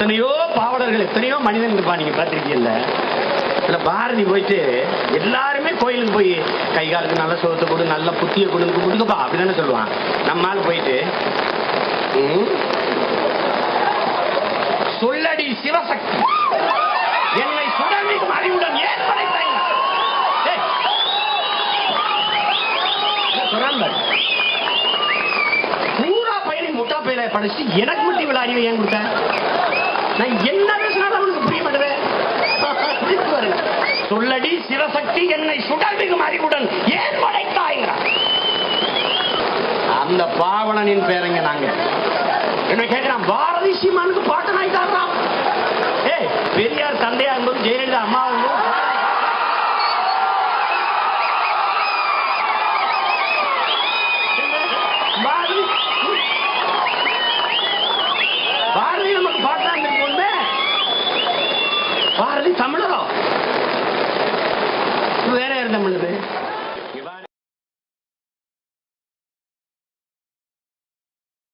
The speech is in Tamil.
எத்தனையோ பாவலர்கள் எத்தனையோ மனிதன் இருப்பா நீங்க பார்த்துருக்கீங்கல்ல? இல்ல பாரதி போயிட்டு எல்லாருமே கோயிலுக்கு போய் கை காலுக்கு நல்ல சோத்தை கொடு நல்ல புத்திய கொடுங்க கொடுங்கப்பா அப்படின்னு சொல்லுவான். நம்மால் போயிட்டு சொல்லடி சிவசக்தி. என்னை சுடர்மிகும் அறிவுடன் ஏன் படைத்தாய் பூரா? பயணி முட்டா பயில படிச்சு எனக்கு மட்டும் இவ்வளவு அறிவை ஏன் கொடுத்தேன் நான் என்ன பேசினாலும் அவனுக்கு புரிய மாட்டேன் சொல்லடி சிவசக்தி என்னை சுடர்மிகும் அறிவுடன் ஏன் படைத்தாய்ங்கிறான் அந்த பாவலனின் பேரங்க நாங்க. என்ன கேட்கிறான் பாரதி சீமானுக்கு பாட்டனாய் தாடுறான் ஏய் பெரியார் தந்தையா இருந்தது ஜெயலலிதா அம்மா இருந்தது பாரதி பாரதி நமக்கு பாட்டா இருந்திருக்கோமே பாரதி தமிழரோ வேற யார் தமிழது